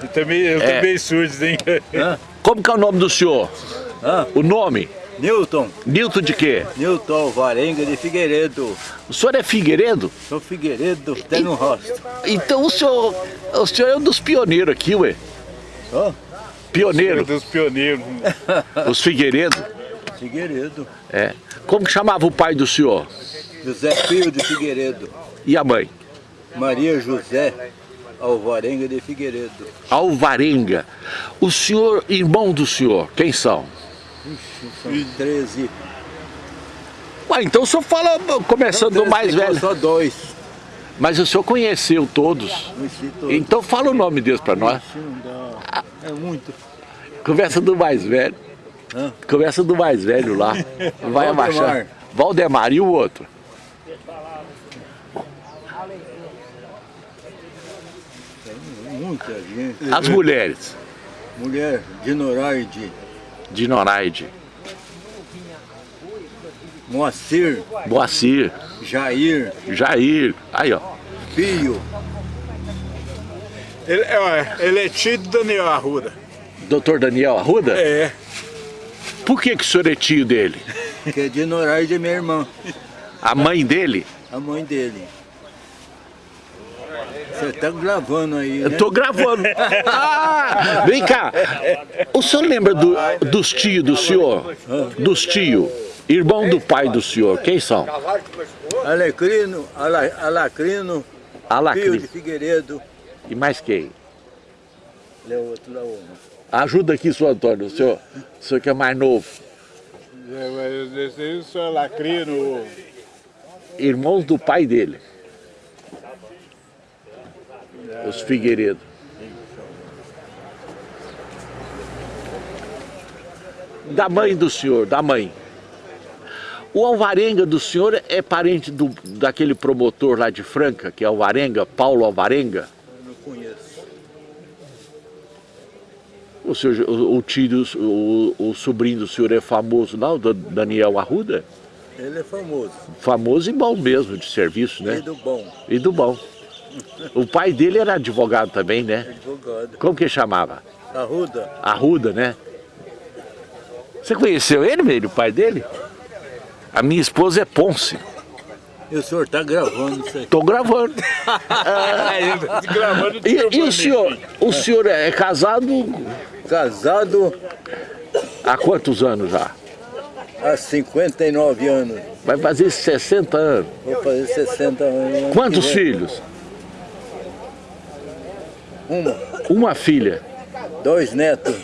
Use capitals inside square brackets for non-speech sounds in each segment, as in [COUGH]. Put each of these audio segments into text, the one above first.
Eu também, eu É. também surdo, hein? Como que é o nome do senhor? Hã? O nome? Newton, Nilton de quê? Newton Varenga de Figueiredo. O senhor é Figueiredo? Sou Figueiredo, até no rosto. Então o senhor, o senhor é um dos pioneiros aqui, ué. Ó, Pioneiro, dos pioneiros. [LAUGHS] os Figueiredo. Figueiredo. É. Como que chamava o pai do senhor? José Filho de Figueiredo. E a mãe? Maria José Alvarenga de Figueiredo. Alvarenga. O senhor, irmão do senhor, quem são? São 13. Ué, então o senhor fala começando do mais velho. Só dois. Mas o senhor conheceu todos. Sei todos. Então fala o nome deles pra nós. Ixi. É muito. Conversa do mais velho. Hã? Conversa do mais velho lá. Vai abaixar. Valdemar e o outro. Muita gente. As mulheres. Mulher de Noraide, De Noraide. Moacir, Moacir. Jair, Jair. Aí, ó. Pio, Ele, é, ele é tio do Daniel Arruda. Doutor Daniel Arruda? É. Por que, que o senhor é tio dele? que é de Noraide, é minha irmã, A mãe dele? a mãe dele. Você tá gravando aí, né? Eu tô gravando. [LAUGHS] Ah, vem cá. O senhor lembra do- dos tios do senhor? Dos tios. Irmão do pai do senhor. Quem são? Alecrino, Ala, Alacrino, Pio de. Figueiredo. E mais quem? Ele é outro lá, outro. Ajuda aqui, senhor Antônio. O senhor, o senhor que é mais novo. É, mas esse aí o senhor Lacrino. Irmãos do pai dele. Os Figueiredo. Da mãe do senhor, da mãe. O Alvarenga do senhor é parente do, daquele promotor lá de Franca, que é Alvarenga, Paulo Alvarenga? Eu não conheço. O, senhor, o, o tio, o, o sobrinho do senhor é famoso, não? Do Daniel Arruda? Ele é famoso. Famoso e bom mesmo de serviço, né? E do bom, E do bom. O pai dele era advogado também, né? advogado. Como que chamava? Arruda, Arruda, né? Você conheceu ele, mesmo, o pai dele? A minha esposa é Ponce. e o senhor tá gravando isso aí. Tô gravando. [LAUGHS] Gravando E, e o senhor? O senhor é casado Casado há quantos anos já? há 59 anos. Vai fazer 60 anos. Vou fazer 60 anos. ano Quantos filhos? Uma. Uma filha. Dois netos.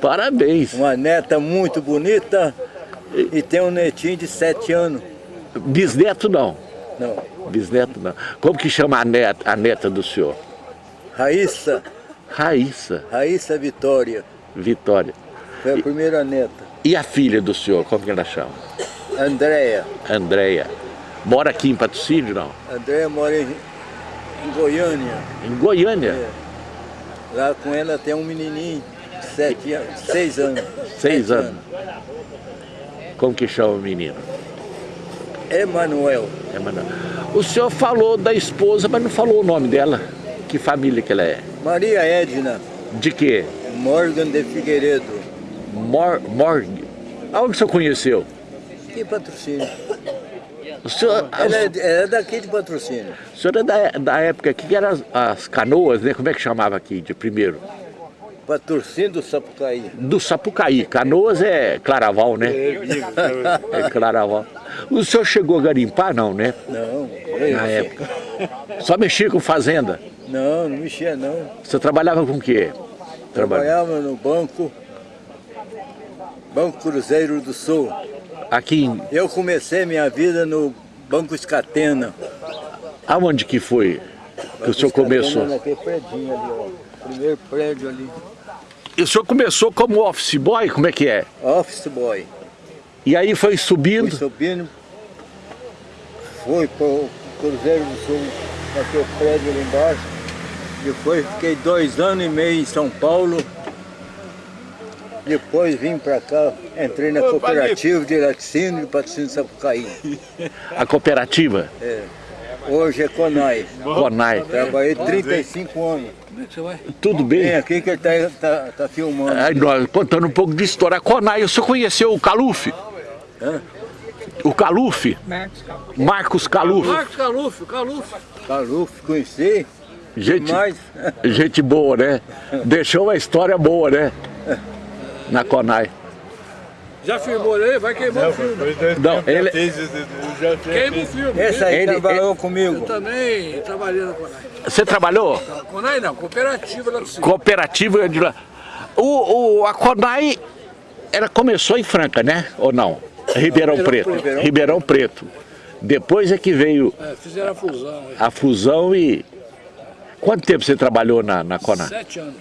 Parabéns. Uma neta muito bonita e tem um netinho de 7 anos. Bisneto não. Não. Bisneto não. Como que chama a neta, a neta do senhor? Raíssa, Raíssa Raíssa Vitória. Vitória. Foi a primeira neta. E a filha do senhor, como que ela chama? Andréia. Andréia. Mora aqui em Patrocínio, não? Andréia mora em, em Goiânia. Em Goiânia. É. Lá com ela tem um menininho de 7 anos, 6 anos. Seis Sete anos. Como que chama o menino? Emanuel. É, Manuel. O senhor falou da esposa, mas não falou o nome dela. Que família que ela é? Maria Edna De quê? Morgan de Figueiredo. Mor Morg. Aonde o senhor conheceu? Que patrocínio? O senhor, Ela é, é daqui de patrocínio. o senhor é da, da época que eram as, as canoas, né? Como é que chamava aqui de primeiro? Patrocínio do Sapucaí. Do Sapucaí. Canoas é Claraval, né? É Claraval. O senhor chegou a garimpar, não, né? Não, Na época. Só mexia com fazenda. não, não mexia não. Você trabalhava com o quê? Traba- Trabalhava no banco, Banco Cruzeiro do Sul. Aqui, em- Eu comecei minha vida no Banco Escatena. aonde que foi que o senhor começou? Naquele predinho ali, ó. Primeiro prédio ali. E o senhor começou como office boy, como é que é? Office boy. E aí foi subindo, subindo, fui para o Cruzeiro do Sul, naquele prédio ali embaixo. Depois fiquei dois anos e meio em São Paulo. Depois vim para cá, entrei na cooperativa de laticínio de patrocínio Sapucaí. a cooperativa. É. Hoje é Conai. Conai. Trabalhei 35 anos. Tudo Vem bem? aqui que ele tá, tá, tá filmando. Aí nós contando um pouco de história. Conai, o senhor conheceu o Caluf? Hã? O Caluf? Marcos Caluf. Marcos Caluf, Caluf. Caluf, conheci. Gente, [LAUGHS] gente boa, né? Deixou uma história boa, né? [LAUGHS] Na Conai. Já filmou ele? Vai queimar o filme. Não, ele- Queima o filme. essa aí Ele- trabalhou Eu comigo. também trabalhei na Conai. Você trabalhou? Conai não, cooperativa lá do Sul. Cooperativa de lá. O, o, a Conai, ela começou em Franca, né? Ou não? Ribeirão Preto. Preto. Ribeirão Preto. Depois é que veio É, fizeram a fusão. a fusão e... Quanto tempo você trabalhou na, na Conai? Sete anos.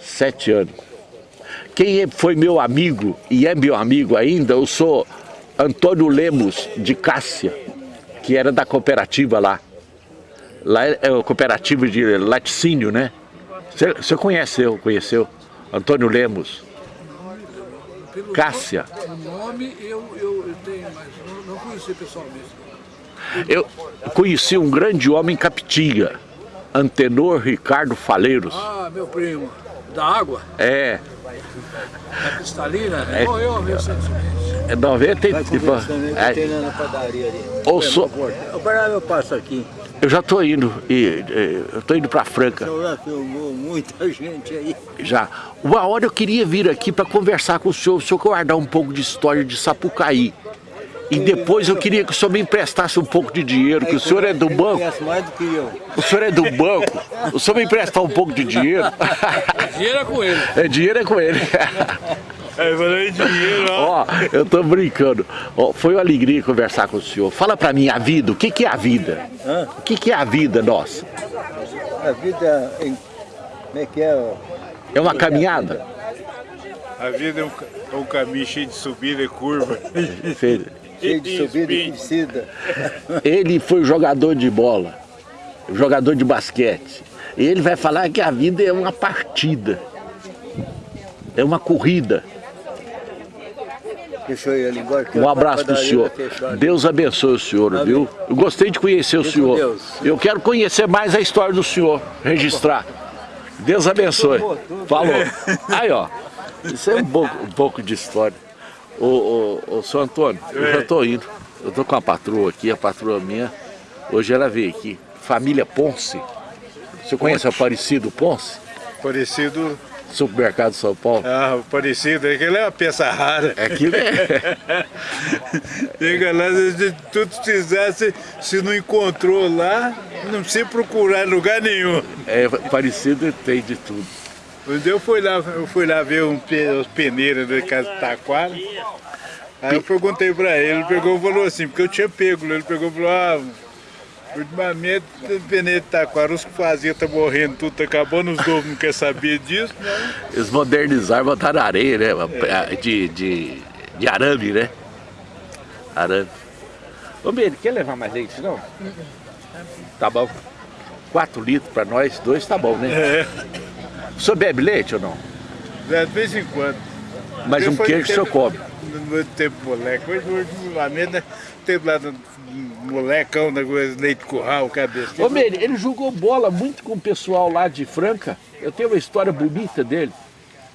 Sete anos. Quem é- foi meu amigo e é meu amigo ainda, eu sou Antônio Lemos de Cássia, que era da cooperativa lá. Lá é a cooperativa de laticínio, né? Você, conheceu, conheceu? Antônio Lemos. Pelo Cássia. O nome eu, eu, eu tenho, mas não, não conheci pessoalmente. Eu conheci um grande homem em Capitinga, Antenor Ricardo Faleiros. Ah, meu primo. Da água, É, cristalina. É. Morreu recentemente. é 90 e... Que é, tem na padaria ali. ou sou- Eu parava, eu passo aqui. eu já estou indo, e, e, eu estou indo para Franca. Eu já filmou muita [LAUGHS] gente aí. Já. Uma hora eu queria vir aqui para conversar com o senhor, o senhor guardar um pouco de história de Sapucaí. E depois eu queria que o senhor me emprestasse um pouco de dinheiro, que o senhor é do banco. conhece mais do que eu. O senhor é do banco. O senhor me emprestar um pouco de dinheiro. Dinheiro é com ele. É dinheiro é com ele. Aí falei dinheiro, ó. Ó, eu tô brincando. Ó, foi uma alegria conversar com o senhor. Fala pra mim a vida, o que que é a vida? Hã? O que que é a vida nossa? A vida, em- como é que é? ó? É uma caminhada? A vida é um, é um caminho cheio de subida e curva. Feio. Cheio de subida e descida. [LAUGHS] Ele foi jogador de bola, jogador de basquete. E ele vai falar que a vida é uma partida, é uma corrida. Um abraço pro padaria senhor. Deus abençoe o senhor, Amém. viu? Eu gostei de conhecer o senhor. Eu quero conhecer mais a história do senhor, registrar. Deus abençoe. Falou. Aí, ó. Isso é um pouco, um pouco de história. Ô, ô, ô, seu Antônio, eu já tô indo. Eu tô com a patroa aqui, a patroa minha. Hoje ela veio aqui. Família Ponce. Você conhece o Aparecido Ponce? Parecido, Supermercado São Paulo? ah, parecido, aquele é uma peça rara. Aquilo é. Chega [LAUGHS] lá, se tudo precisar, se, não encontrou lá, não precisa procurar em lugar nenhum. É parecido tem de tudo. Um dia eu fui lá, eu fui lá ver um, os peneiros da casa de Taquara. Aí eu perguntei pra ele, ele pegou e falou assim, porque eu tinha pego, ele pegou e falou, ah, ultimamente o peneiro de Taquara, os que faziam tá morrendo, tudo tá acabando, os novos não querem saber disso, né? Eles modernizaram, botaram areia, né? De, de, de arame, né? Arame. Ô, Meire, quer levar mais leite, não? Tá bom. Quatro litros pra nós, dois tá bom, né? É, O senhor bebe leite ou não? de vez em quando. Mas um queijo o senhor come. No meu tempo moleque, hoje, hoje, ultimamente, né, tempo lá do molecão, da coisa, leite curral, cabeça. Ô, Meire, ele jogou bola muito com o pessoal lá de Franca. Eu tenho uma história bonita dele.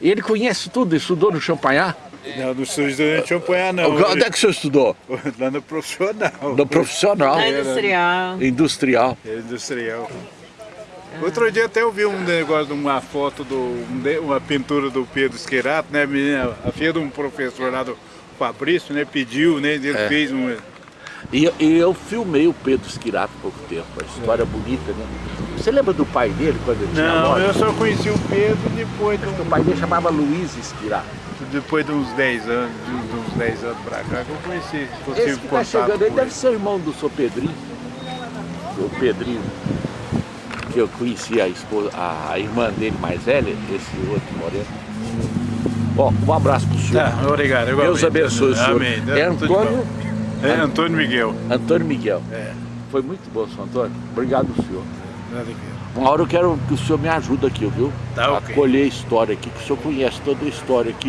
Ele conhece tudo, estudou no Champanhar. Não, no sul de Champanhar não. Onde é que o senhor estudou? [LAUGHS] Lá no profissional. No profissional, Na industrial. industrial. É industrial. Outro dia até eu vi um negócio de uma foto, do, um de- uma pintura do Pedro Esquerato, né? A filha de um professor lá do Fabrício, né? Pediu, né? Ele É. fez um. E, e eu filmei o Pedro Esquirato há pouco tempo, a história bonita, né? Você lembra do pai dele quando ele tinha Não, eu só conheci o Pedro depois de, O um- pai dele chamava Luiz Esquirato. depois de uns 10 anos, de uns- de uns 10 anos pra cá que eu conheci. Esse que tá chegando com deve ele. ser irmão do seu Pedrinho. O Pedrinho, que eu conheci a, esposa, a irmã dele mais velha, esse outro moreno. Ó, um abraço pro senhor. Tá, obrigado. Deus igualmente. abençoe o senhor. Amém. É Antônio, bom. É Antônio Miguel. Antônio Miguel. É. Foi muito bom, seu Antônio. Obrigado, senhor. Uma hora eu quero que o senhor me ajude aqui, viu? Tá, a colher a história aqui, que o senhor conhece toda a história aqui.